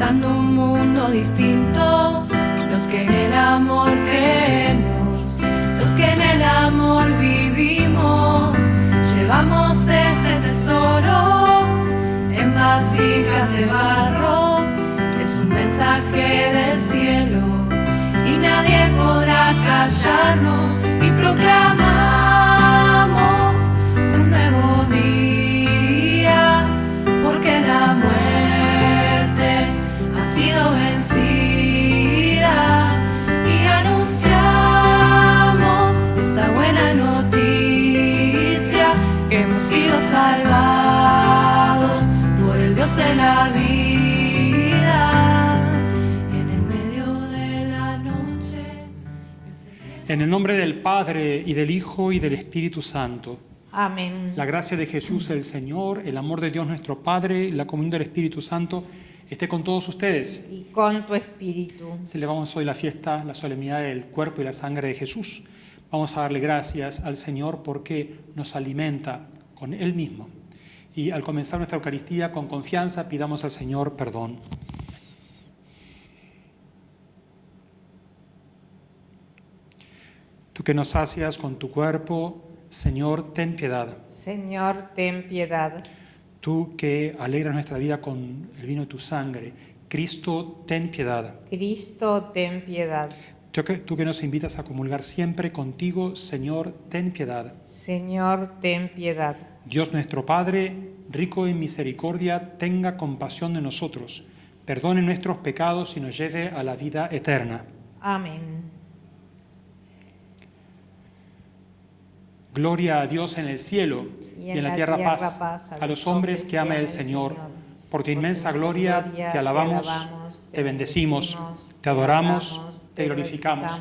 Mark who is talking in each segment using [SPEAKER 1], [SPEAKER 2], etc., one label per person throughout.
[SPEAKER 1] Estando un mundo distinto. Los que en el amor creemos, los que en el amor vivimos, llevamos este tesoro en vasijas de barro. Es un mensaje del cielo y nadie podrá callarnos y proclamar. hemos sido salvados por el Dios de la vida. En el medio de la noche.
[SPEAKER 2] En el nombre del Padre, y del Hijo, y del Espíritu Santo.
[SPEAKER 3] Amén.
[SPEAKER 2] La gracia de Jesús el Señor, el amor de Dios nuestro Padre, la comunión del Espíritu Santo, esté con todos ustedes. Y con tu espíritu. Celebramos hoy la fiesta, la solemnidad del cuerpo y la sangre de Jesús Vamos a darle gracias al Señor porque nos alimenta con Él mismo. Y al comenzar nuestra Eucaristía, con confianza, pidamos al Señor perdón. Tú que nos sacias con tu cuerpo, Señor, ten piedad.
[SPEAKER 3] Señor, ten piedad.
[SPEAKER 2] Tú que alegras nuestra vida con el vino de tu sangre, Cristo, ten piedad.
[SPEAKER 3] Cristo, ten piedad.
[SPEAKER 2] Tú que, nos invitas a comulgar siempre contigo, Señor, ten piedad.
[SPEAKER 3] Señor, ten
[SPEAKER 2] piedad. Dios nuestro Padre, rico en misericordia, tenga compasión de nosotros, perdone nuestros pecados y nos lleve a la vida eterna.
[SPEAKER 3] Amén.
[SPEAKER 2] Gloria a Dios en el cielo y en, la, tierra, paz, paz, a los hombres que ama el Señor. Por tu inmensa gloria te alabamos, te bendecimos, te adoramos, te glorificamos.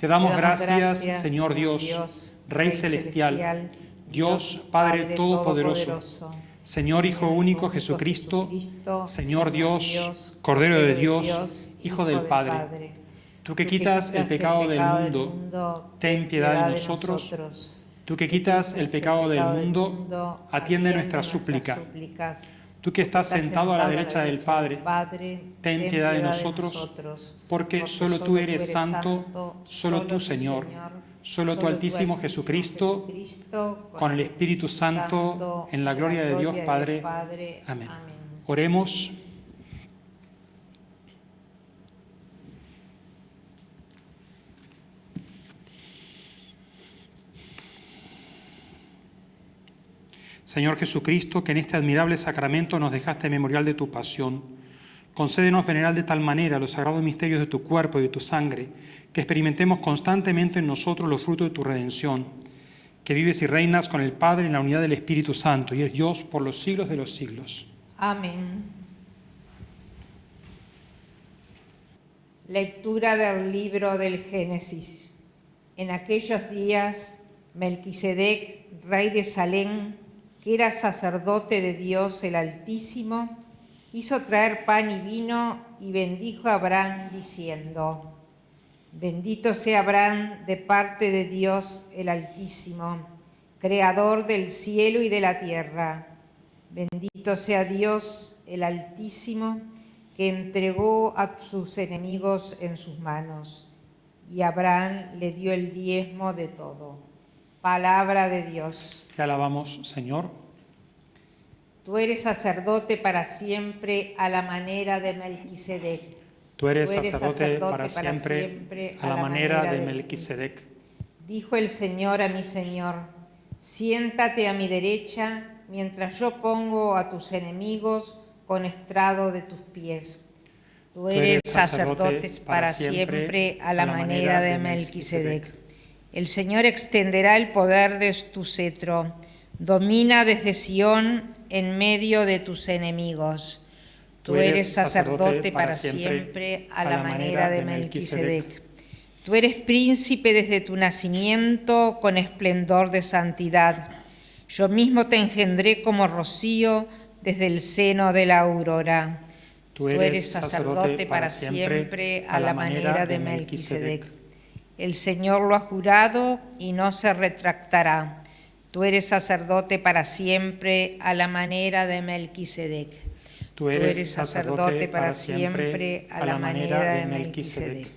[SPEAKER 2] Te damos gracias, Señor Dios, Rey Celestial, Dios Padre Todopoderoso, Señor Hijo Único Jesucristo, Señor Dios, Cordero de Dios, Hijo del Padre. Tú que quitas el pecado del mundo, ten piedad de nosotros. Tú que quitas el pecado del mundo, atiende nuestra súplica. Tú que estás sentado a la derecha del Padre,
[SPEAKER 3] ten piedad de nosotros,
[SPEAKER 2] porque solo tú eres santo, solo tú, Señor,
[SPEAKER 3] solo tu Altísimo Jesucristo, con
[SPEAKER 2] el Espíritu Santo, en la gloria de Dios Padre. Amén. Oremos. Señor Jesucristo, que en este admirable sacramento nos dejaste memorial de tu pasión, concédenos venerar de tal manera los sagrados misterios de tu cuerpo y de tu sangre, que experimentemos constantemente en nosotros los frutos de tu redención, que vives y reinas con el Padre en la unidad del Espíritu Santo, y es Dios por los siglos de los siglos.
[SPEAKER 3] Amén. Lectura del libro del Génesis. En aquellos días, Melquisedec, rey de Salem, que era sacerdote de Dios el Altísimo, hizo traer pan y vino y bendijo a Abraham diciendo, Bendito sea Abraham de parte de Dios el Altísimo, Creador del cielo y de la tierra. Bendito sea Dios el Altísimo, que entregó a sus enemigos en sus manos. Y Abraham le dio el diezmo de todo. Palabra de Dios.
[SPEAKER 2] Te alabamos, Señor.
[SPEAKER 3] Tú eres sacerdote para siempre a la manera de Melquisedec. Tú eres, sacerdote, para, siempre, a, la manera, de,
[SPEAKER 2] Melquisedec.
[SPEAKER 3] Dijo el Señor a mi Señor, siéntate a mi derecha mientras yo pongo a tus enemigos con estrado de tus pies. Tú eres, sacerdote, para, siempre, a la manera, manera de Melquisedec. El Señor extenderá el poder de tu cetro. Domina desde Sión en medio de tus enemigos. Tú eres sacerdote para siempre a la manera de Melquisedec. Tú eres príncipe desde tu nacimiento con esplendor de santidad. Yo mismo te engendré como rocío desde el seno de la aurora. Tú eres sacerdote para siempre a la manera de Melquisedec. El Señor lo ha jurado y no se retractará. Tú eres sacerdote para siempre a la manera de Melquisedec. Tú eres, sacerdote, para, siempre a la manera, de Melquisedec.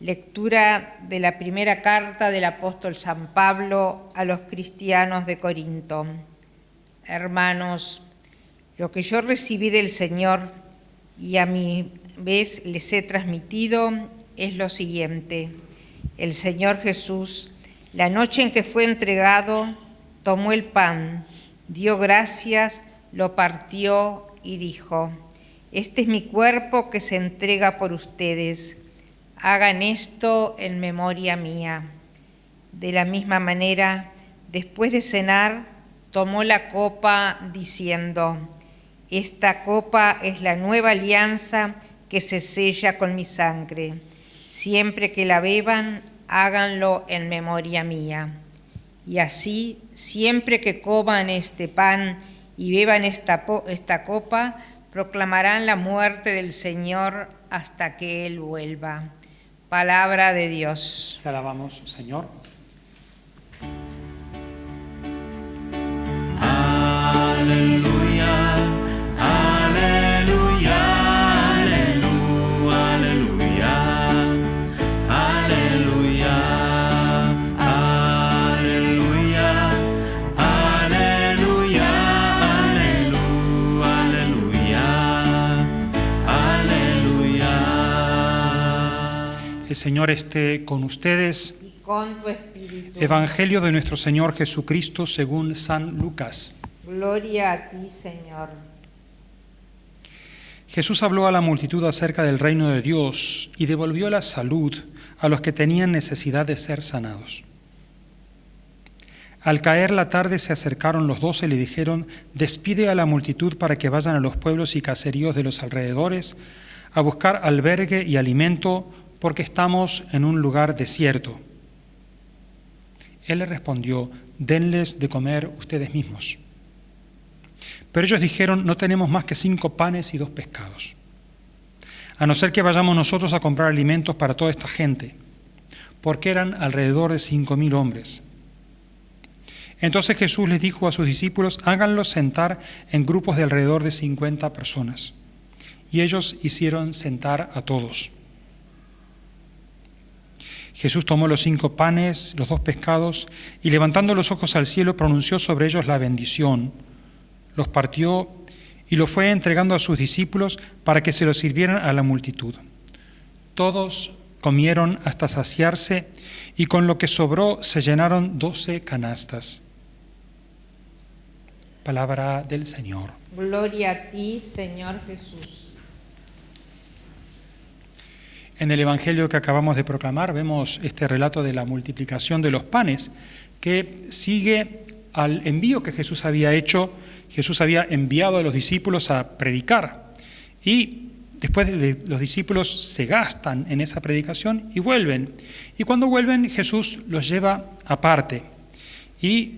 [SPEAKER 3] Lectura de la primera carta del apóstol San Pablo a los cristianos de Corinto. Hermanos, lo que yo recibí del Señor y a mi vez les he transmitido es lo siguiente. El Señor Jesús, la noche en que fue entregado, tomó el pan, dio gracias, lo partió y dijo, este es mi cuerpo que se entrega por ustedes. Hagan esto en memoria mía. De la misma manera, después de cenar, tomó la copa diciendo, esta copa es la nueva alianza que se sella con mi sangre Siempre que la beban, háganlo en memoria mía. Y así, siempre que coman este pan y beban esta, copa, proclamarán la muerte del Señor hasta que Él vuelva. Palabra
[SPEAKER 2] de Dios. Te alabamos, Señor. Aleluya. Señor esté con ustedes.
[SPEAKER 3] Y con tu espíritu. Evangelio
[SPEAKER 2] de nuestro Señor Jesucristo según San Lucas.
[SPEAKER 3] Gloria a ti, Señor.
[SPEAKER 2] Jesús habló a la multitud acerca del reino de Dios y devolvió la salud a los que tenían necesidad de ser sanados. Al caer la tarde se acercaron los doce y le dijeron, despide a la multitud para que vayan a los pueblos y caseríos de los alrededores a buscar albergue y alimento porque estamos en un lugar desierto. Él le respondió, denles de comer ustedes mismos. Pero ellos dijeron, no tenemos más que cinco panes y dos pescados, a no ser que vayamos nosotros a comprar alimentos para toda esta gente, porque eran alrededor de cinco mil hombres. Entonces Jesús les dijo a sus discípulos, háganlos sentar en grupos de alrededor de cincuenta personas. Y ellos hicieron sentar a todos. Jesús tomó los cinco panes, los dos pescados, y levantando los ojos al cielo pronunció sobre ellos la bendición, los partió y los fue entregando a sus discípulos para que se los sirvieran a la multitud. Todos comieron hasta saciarse y con lo que sobró se llenaron doce canastas. Palabra del Señor.
[SPEAKER 3] Gloria a ti, Señor Jesús.
[SPEAKER 2] En el Evangelio que acabamos de proclamar vemos este relato de la multiplicación de los panes que sigue al envío que Jesús había hecho, Jesús había enviado a los discípulos a predicar y después los discípulos se gastan en esa predicación y vuelven. Y cuando vuelven Jesús los lleva aparte y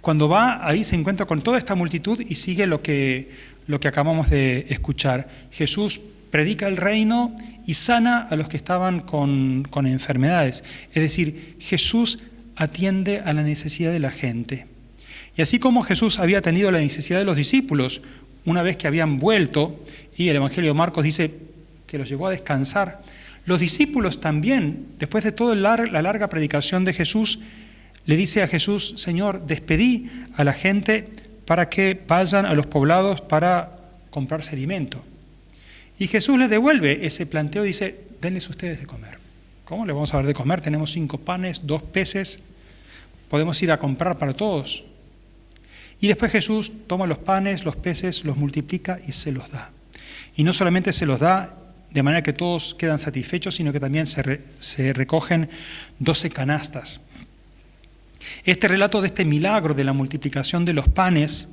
[SPEAKER 2] cuando va ahí se encuentra con toda esta multitud y sigue lo que, lo que acabamos de escuchar. Jesús predica el reino y sana a los que estaban con, enfermedades. Es decir, Jesús atiende a la necesidad de la gente. Y así como Jesús había atendido la necesidad de los discípulos, una vez que habían vuelto, y el Evangelio de Marcos dice que los llevó a descansar, los discípulos también, después de toda la larga predicación de Jesús, le dice a Jesús, Señor, despedí a la gente para que vayan a los poblados para comprarse alimento. Y Jesús les devuelve ese planteo, y dice, denles ustedes de comer. ¿Cómo le vamos a dar de comer? Tenemos cinco panes, dos peces, podemos ir a comprar para todos. Y después Jesús toma los panes, los peces, los multiplica y se los da. Y no solamente se los da de manera que todos quedan satisfechos, sino que también se recogen doce canastas. Este relato de este milagro de la multiplicación de los panes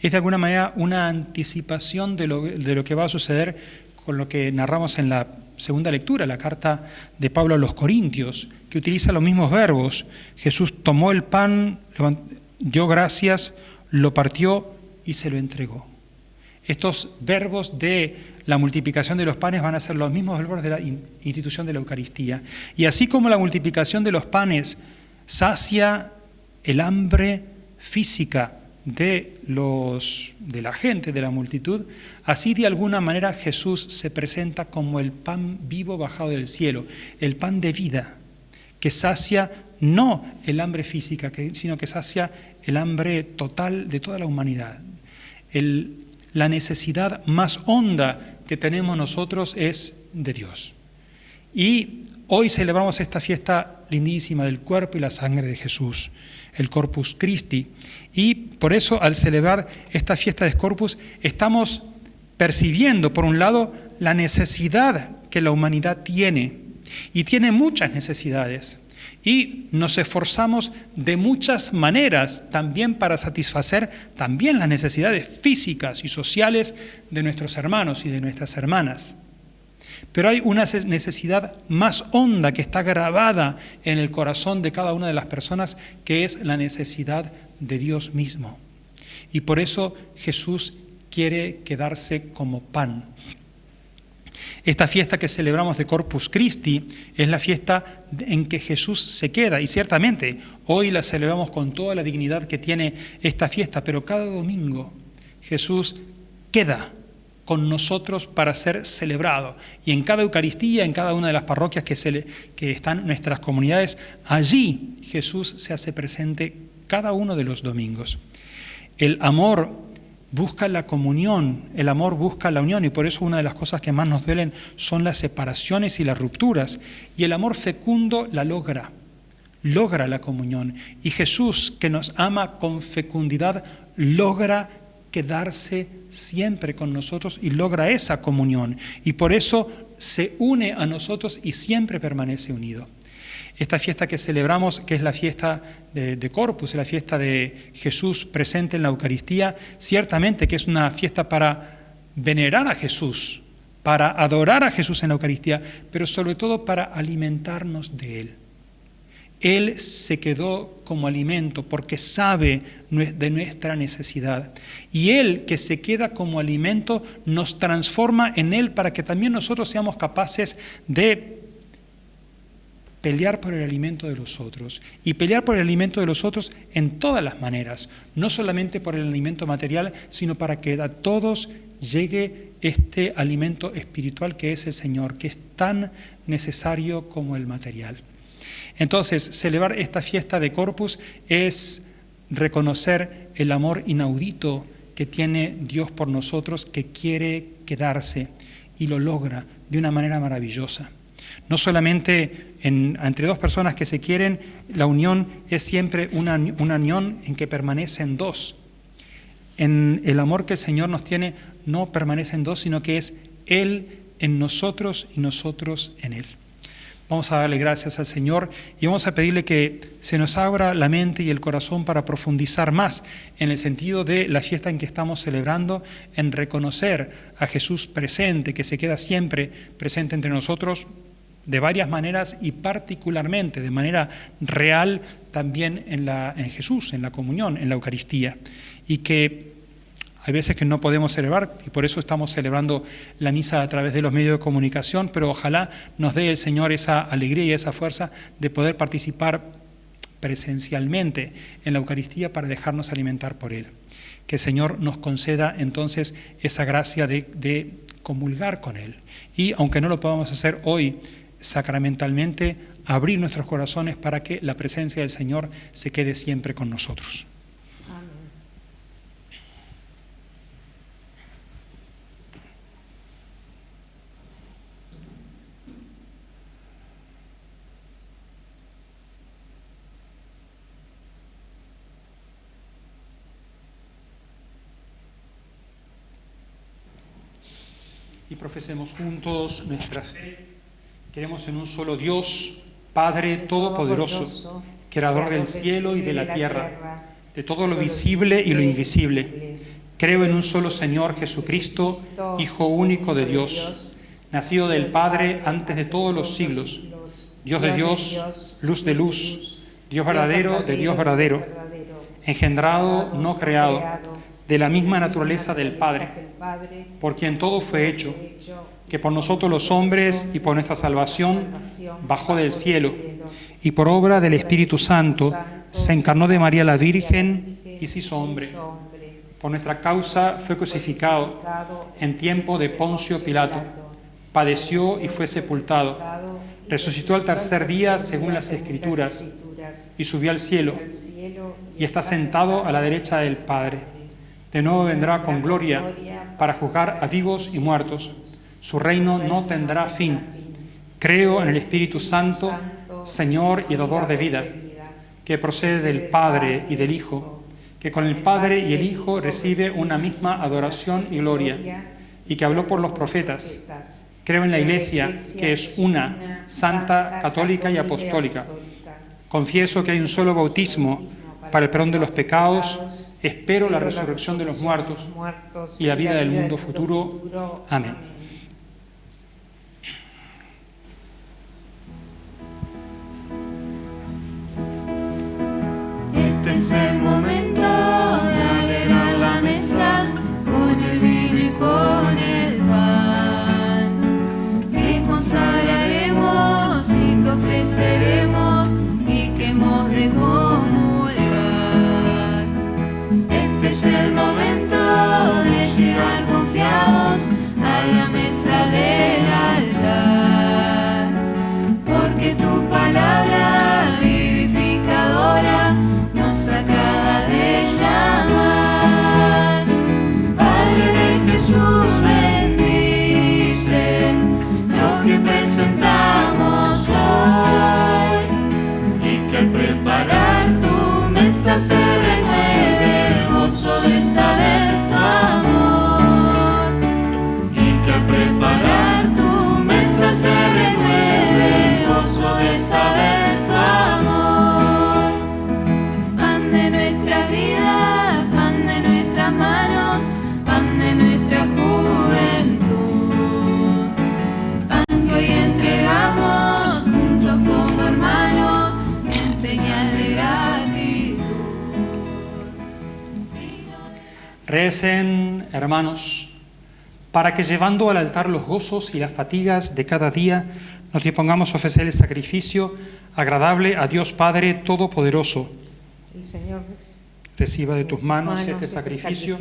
[SPEAKER 2] es de alguna manera una anticipación de lo, que va a suceder con lo que narramos en la segunda lectura, la carta de Pablo a los Corintios, que utiliza los mismos verbos. Jesús tomó el pan, dio gracias, lo partió y se lo entregó. Estos verbos de la multiplicación de los panes van a ser los mismos verbos de la institución de la Eucaristía. Y así como la multiplicación de los panes sacia el hambre física de, los, de la gente, de la multitud, así de alguna manera Jesús se presenta como el pan vivo bajado del cielo, el pan de vida, que sacia no el hambre física, sino que sacia el hambre total de toda la humanidad. la necesidad más honda que tenemos nosotros es de Dios. Y Hoy celebramos esta fiesta lindísima del cuerpo y la sangre de Jesús, el Corpus Christi. Y por eso al celebrar esta fiesta de Corpus estamos percibiendo, por un lado, la necesidad que la humanidad tiene. Y tiene muchas necesidades. Y nos esforzamos de muchas maneras también para satisfacer también las necesidades físicas y sociales de nuestros hermanos y de nuestras hermanas. Pero hay una necesidad más honda que está grabada en el corazón de cada una de las personas, que es la necesidad de Dios mismo. Y por eso Jesús quiere quedarse como pan. Esta fiesta que celebramos de Corpus Christi es la fiesta en que Jesús se queda y ciertamente hoy la celebramos con toda la dignidad que tiene esta fiesta, pero cada domingo Jesús queda con nosotros para ser celebrado. Y en cada Eucaristía, en cada una de las parroquias que, se que están nuestras comunidades, allí Jesús se hace presente cada uno de los domingos. El amor busca la comunión, el amor busca la unión y por eso una de las cosas que más nos duelen son las separaciones y las rupturas. Y el amor fecundo la logra, logra la comunión. Y Jesús que nos ama con fecundidad, logra quedarse siempre con nosotros y logra esa comunión. Y por eso se une a nosotros y siempre permanece unido. Esta fiesta que celebramos, que es la fiesta de, Corpus, la fiesta de Jesús presente en la Eucaristía, ciertamente que es una fiesta para venerar a Jesús, para adorar a Jesús en la Eucaristía, pero sobre todo para alimentarnos de Él. Él se quedó como alimento porque sabe de nuestra necesidad. Y Él que se queda como alimento nos transforma en Él para que también nosotros seamos capaces de pelear por el alimento de los otros. Y pelear por el alimento de los otros en todas las maneras, no solamente por el alimento material, sino para que a todos llegue este alimento espiritual que es el Señor, que es tan necesario como el material. Entonces, celebrar esta fiesta de Corpus es reconocer el amor inaudito que tiene Dios por nosotros, que quiere quedarse y lo logra de una manera maravillosa. No solamente entre dos personas que se quieren, la unión es siempre una, una unión en que permanecen dos. En el amor que el Señor nos tiene no permanecen dos, sino que es Él en nosotros y nosotros en Él. Vamos a darle gracias al Señor y vamos a pedirle que se nos abra la mente y el corazón para profundizar más en el sentido de la fiesta en que estamos celebrando, en reconocer a Jesús presente, que se queda siempre presente entre nosotros de varias maneras y particularmente de manera real también en, Jesús, en la comunión, en la Eucaristía. Y que hay veces que no podemos celebrar y por eso estamos celebrando la misa a través de los medios de comunicación, pero ojalá nos dé el Señor esa alegría y esa fuerza de poder participar presencialmente en la Eucaristía para dejarnos alimentar por Él. Que el Señor nos conceda entonces esa gracia de, de comulgar con Él. Y aunque no lo podamos hacer hoy sacramentalmente, abrir nuestros corazones para que la presencia del Señor se quede siempre con nosotros. y profesemos juntos nuestra fe. Creemos en un solo Dios, Padre Todopoderoso, Creador del cielo y de la tierra, de todo lo visible y lo invisible. Creo en un solo Señor Jesucristo, Hijo único de Dios, nacido del Padre antes de todos los siglos, Dios de Dios, luz de luz, Dios verdadero de Dios verdadero, engendrado, no creado, de la misma naturaleza del Padre, por quien todo fue hecho, que por nosotros los hombres y por nuestra salvación bajó del cielo, y por obra del Espíritu Santo se encarnó de María la Virgen y se hizo hombre. Por nuestra causa fue crucificado en tiempo de Poncio Pilato, padeció y fue sepultado, resucitó al tercer día según las Escrituras, y subió al cielo, y está sentado a la derecha del Padre de nuevo vendrá con gloria para juzgar a vivos y muertos. Su reino no tendrá fin. Creo en el Espíritu Santo, Señor y Dador de vida, que procede del Padre y del Hijo, que con el Padre y el Hijo recibe una misma adoración y gloria, y que habló por los profetas. Creo en la Iglesia, que es una, santa, católica y apostólica. Confieso que hay un solo bautismo para el perdón de los pecados Espero la resurrección de los muertos y la vida del mundo futuro. Amén. Obedecen, hermanos, para que llevando al altar los gozos y las fatigas de cada día, nos dispongamos a ofrecer el sacrificio agradable a Dios Padre Todopoderoso. El Señor reciba de tus manos, este sacrificio,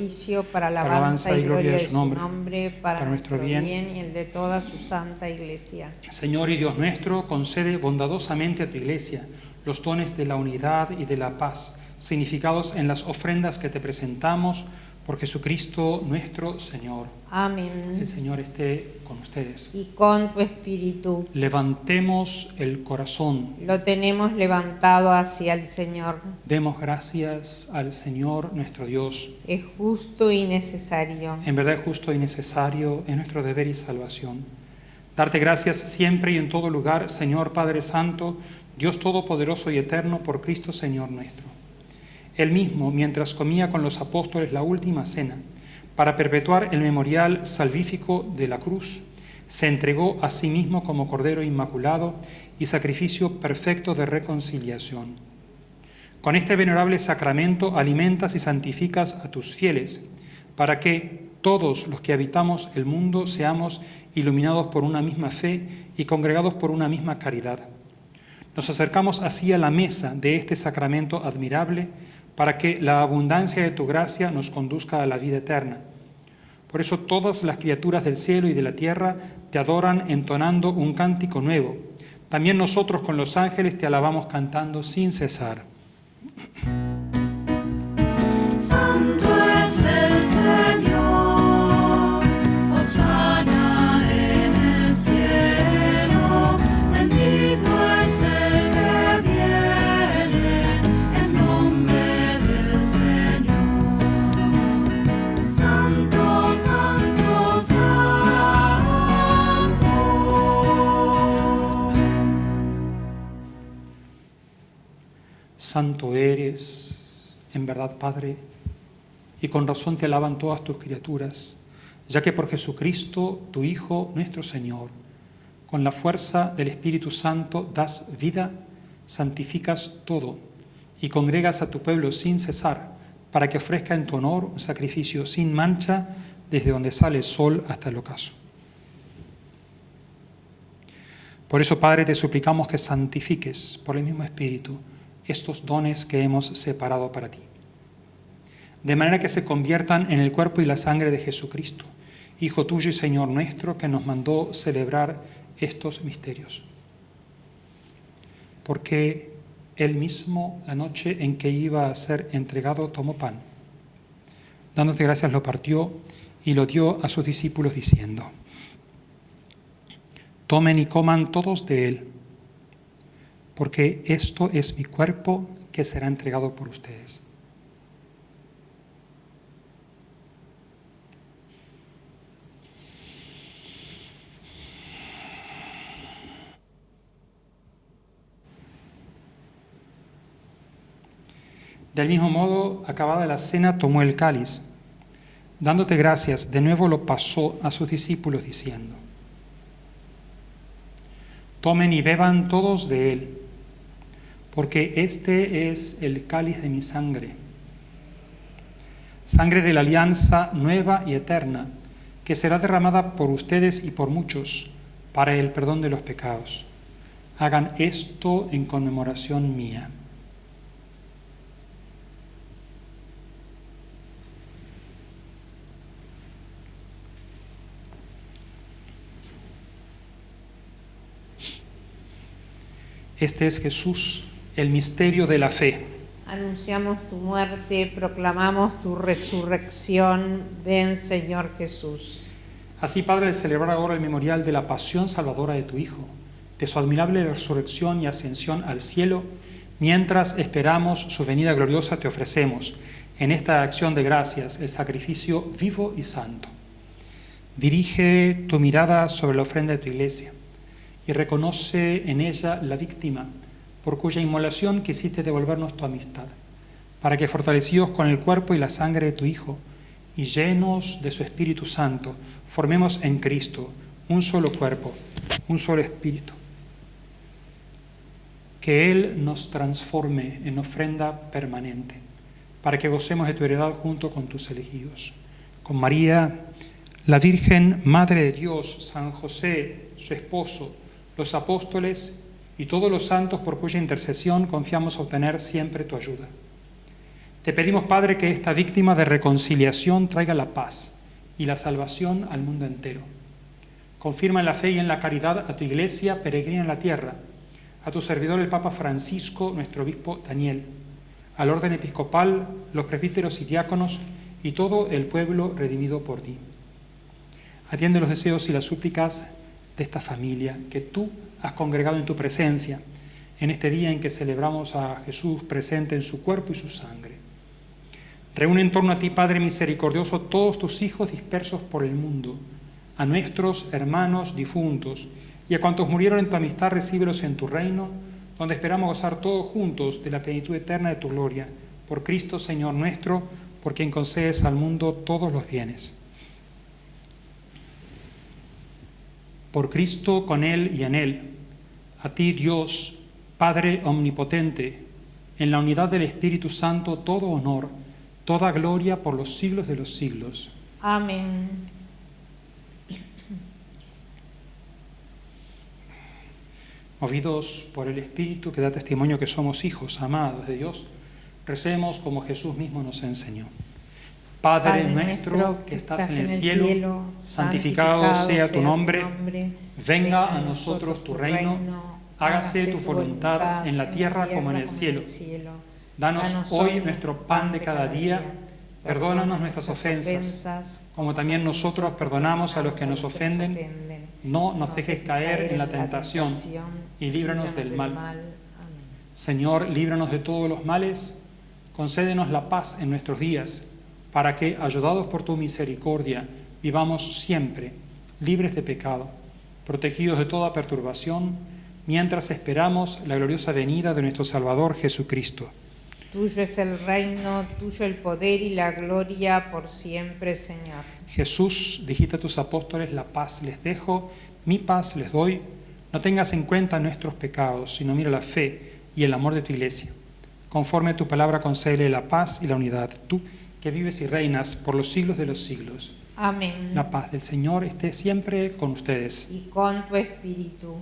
[SPEAKER 3] para la alabanza y gloria de su nombre, para, nuestro bien y el de toda su santa iglesia.
[SPEAKER 2] Señor y Dios nuestro, concede bondadosamente a tu iglesia los dones de la unidad y de la paz, significados en las ofrendas que te presentamos, por Jesucristo nuestro Señor. Amén. El Señor esté con ustedes. Y
[SPEAKER 3] con tu espíritu.
[SPEAKER 2] Levantemos el corazón. Lo
[SPEAKER 3] tenemos levantado hacia el Señor.
[SPEAKER 2] Demos gracias al Señor nuestro Dios.
[SPEAKER 3] Es justo y necesario. En
[SPEAKER 2] verdad es justo y necesario, es nuestro deber y salvación. Darte gracias siempre y en todo lugar, Señor Padre Santo, Dios Todopoderoso y Eterno, por Cristo Señor nuestro él mismo mientras comía con los apóstoles la última cena, para perpetuar el memorial salvífico de la cruz, se entregó a sí mismo como Cordero Inmaculado y sacrificio perfecto de reconciliación. Con este venerable sacramento alimentas y santificas a tus fieles, para que todos los que habitamos el mundo seamos iluminados por una misma fe y congregados por una misma caridad. Nos acercamos así a la mesa de este sacramento admirable para que la abundancia de tu gracia nos conduzca a la vida eterna. Por eso todas las criaturas del cielo y de la tierra te adoran entonando un cántico nuevo. También nosotros con los ángeles te alabamos cantando sin cesar.
[SPEAKER 1] Santo es el Señor, Osana en el cielo.
[SPEAKER 2] Santo eres, en verdad, Padre, y con razón te alaban todas tus criaturas, ya que por Jesucristo, tu Hijo, nuestro Señor, con la fuerza del Espíritu Santo das vida, santificas todo y congregas a tu pueblo sin cesar, para que ofrezca en tu honor un sacrificio sin mancha desde donde sale el sol hasta el ocaso. Por eso, Padre, te suplicamos que santifiques por el mismo Espíritu estos dones que hemos separado para ti. De manera que se conviertan en el cuerpo y la sangre de Jesucristo, Hijo tuyo y Señor nuestro, que nos mandó celebrar estos misterios. Porque él mismo, la noche en que iba a ser entregado, tomó pan. Dándote gracias lo partió y lo dio a sus discípulos diciendo, Tomen y coman todos de él porque esto es mi cuerpo que será entregado por ustedes. Del mismo modo, acabada la cena, tomó el cáliz. Dándote gracias, de nuevo lo pasó a sus discípulos diciendo, Tomen y beban todos de él porque este es el cáliz de mi sangre, sangre de la alianza nueva y eterna, que será derramada por ustedes y por muchos para el perdón de los pecados. Hagan esto en conmemoración mía. Este es Jesús el misterio de la fe.
[SPEAKER 3] Anunciamos tu muerte, proclamamos tu resurrección. Ven, Señor Jesús.
[SPEAKER 2] Así, Padre, al celebrar ahora el memorial de la pasión salvadora de tu Hijo, de su admirable resurrección y ascensión al cielo, mientras esperamos su venida gloriosa, te ofrecemos, en esta acción de gracias, el sacrificio vivo y santo. Dirige tu mirada sobre la ofrenda de tu iglesia y reconoce en ella la víctima por cuya inmolación quisiste devolvernos tu amistad, para que fortalecidos con el cuerpo y la sangre de tu Hijo, y llenos de su Espíritu Santo, formemos en Cristo un solo cuerpo, un solo Espíritu. Que Él nos transforme en ofrenda permanente, para que gocemos de tu heredad junto con tus elegidos. Con María, la Virgen, Madre de Dios, San José, su esposo, los apóstoles y todos los santos por cuya intercesión confiamos obtener siempre tu ayuda. Te pedimos, Padre, que esta víctima de reconciliación traiga la paz y la salvación al mundo entero. Confirma en la fe y en la caridad a tu iglesia peregrina en la tierra, a tu servidor el Papa Francisco, nuestro obispo Daniel, al orden episcopal, los presbíteros y diáconos y todo el pueblo redimido por ti. Atiende los deseos y las súplicas de esta familia que tú has congregado en tu presencia, en este día en que celebramos a Jesús presente en su cuerpo y su sangre. Reúne en torno a ti, Padre misericordioso, todos tus hijos dispersos por el mundo, a nuestros hermanos difuntos, y a cuantos murieron en tu amistad, recíbelos en tu reino, donde esperamos gozar todos juntos de la plenitud eterna de tu gloria, por Cristo Señor nuestro, por quien concedes al mundo todos los bienes. por Cristo, con Él y en Él, a ti Dios, Padre Omnipotente, en la unidad del Espíritu Santo, todo honor, toda gloria por los siglos de los siglos.
[SPEAKER 3] Amén.
[SPEAKER 2] Movidos por el Espíritu que da testimonio que somos hijos amados de Dios, recemos como Jesús mismo nos enseñó. Padre, nuestro que estás en el cielo, santificado, sea tu nombre, venga a nosotros tu reino, hágase tu voluntad en la tierra como en el cielo. Danos, Danos hoy nuestro pan de cada día, perdónanos nuestras ofensas, como también nosotros perdonamos a los que nos ofenden. No nos dejes caer en la tentación y líbranos del mal. Señor, líbranos de todos los males, concédenos la paz en nuestros días para que, ayudados por tu misericordia, vivamos siempre libres de pecado, protegidos de toda perturbación, mientras esperamos la gloriosa venida de nuestro Salvador Jesucristo.
[SPEAKER 3] Tuyo es el reino, tuyo el poder y la gloria por siempre, Señor.
[SPEAKER 2] Jesús, dijiste a tus apóstoles, la paz les dejo, mi paz les doy. No tengas en cuenta nuestros pecados, sino mira la fe y el amor de tu iglesia. Conforme a tu palabra, concede la paz y la unidad. Tú que vives y reinas por los siglos de los siglos. Amén. La paz del Señor esté siempre con ustedes. Y con tu
[SPEAKER 3] espíritu.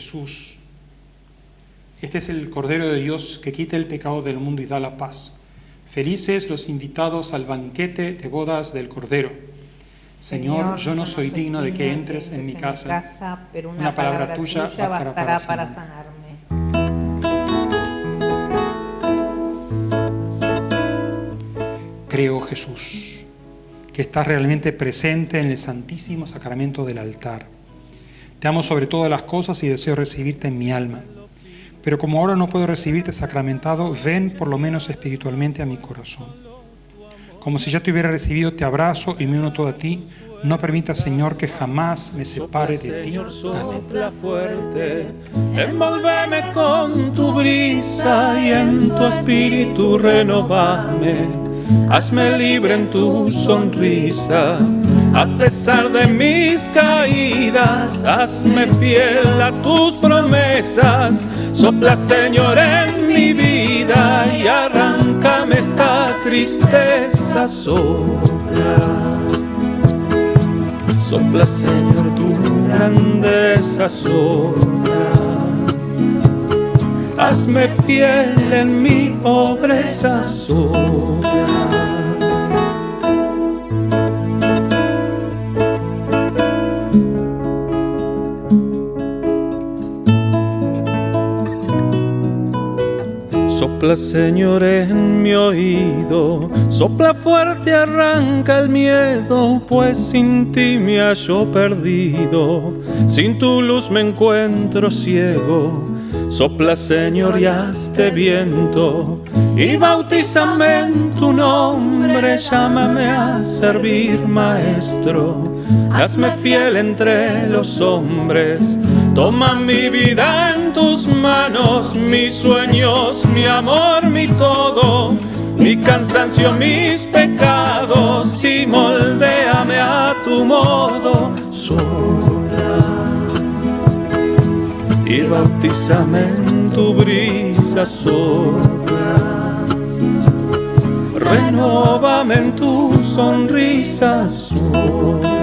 [SPEAKER 2] Jesús. Este es el Cordero de Dios que quita el pecado del mundo y da la paz. Felices los invitados al banquete de bodas del Cordero. Señor, yo no soy digno de que entres en mi casa, pero una palabra tuya bastará para
[SPEAKER 3] sanarme.
[SPEAKER 2] Creo, Jesús, que estás realmente presente en el Santísimo Sacramento del altar te amo sobre todas las cosas y deseo recibirte en mi alma. Pero como ahora no puedo recibirte sacramentado, ven por lo menos espiritualmente a mi corazón. Como si ya te hubiera recibido, te abrazo y me uno todo a ti. No permita, Señor, que jamás me separe de ti.
[SPEAKER 4] Amén. fuerte, envolveme con tu brisa y en tu espíritu renovame hazme libre en tu sonrisa. A pesar de mis caídas, hazme fiel a tus promesas. Sopla, Señor, en mi vida y arráncame esta tristeza. Sopla. Sopla, Señor, tu grandeza sopla hazme fiel en mi pobreza suya. Sopla, Señor, en mi oído, sopla fuerte, arranca el miedo, pues sin ti me hallo perdido, sin tu luz me encuentro ciego Sopla, Señor, y hazte viento y bautízame en tu nombre. Llámame a servir, Maestro. Hazme fiel entre los hombres. Toma mi vida en tus manos, mis sueños, mi amor, mi todo. Mi cansancio, mis pecados, y moldeame a tu modo y bautízame en tu brisa sola. Renovame en tu sonrisa sola.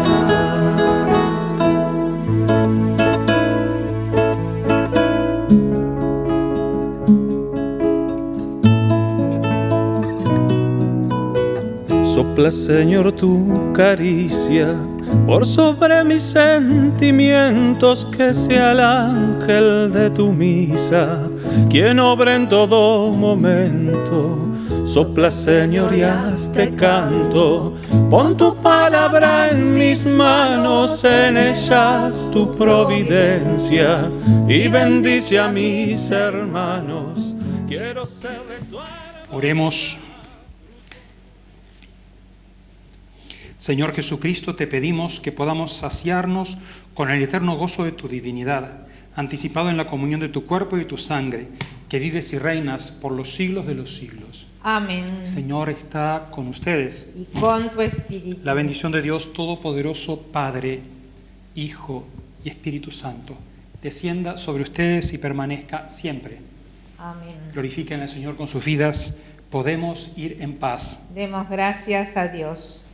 [SPEAKER 4] Sopla, Señor, tu caricia por sobre mis sentimientos que sea el ángel de tu misa, quien obra en todo momento. Sopla, Señor, y hazte canto, pon tu palabra en mis manos, en ellas tu providencia, y bendice a mis hermanos. Quiero ser de tu
[SPEAKER 2] Oremos. Señor Jesucristo, te pedimos que podamos saciarnos con el eterno gozo de tu divinidad, anticipado en la comunión de tu cuerpo y tu sangre, que vives y reinas por los siglos de los siglos.
[SPEAKER 3] Amén. Señor
[SPEAKER 2] está con ustedes.
[SPEAKER 3] Y con tu espíritu. La bendición
[SPEAKER 2] de Dios Todopoderoso, Padre, Hijo y Espíritu Santo, descienda sobre ustedes y permanezca siempre. Amén. Glorifiquen al Señor con sus vidas. Podemos ir en paz.
[SPEAKER 3] Demos gracias a Dios.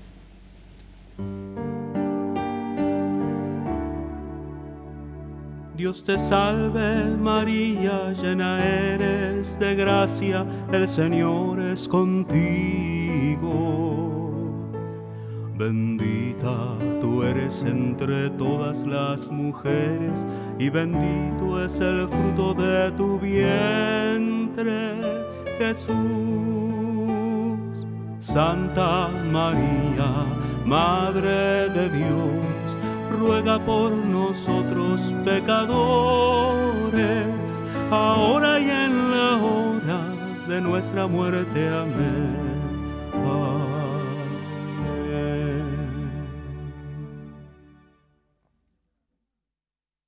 [SPEAKER 4] Dios te salve María, llena eres de gracia, el Señor es contigo. Bendita tú eres entre todas las mujeres y bendito es el fruto de tu vientre, Jesús. Santa María, Madre de Dios ruega por nosotros pecadores, ahora y en la hora de nuestra muerte. Amén.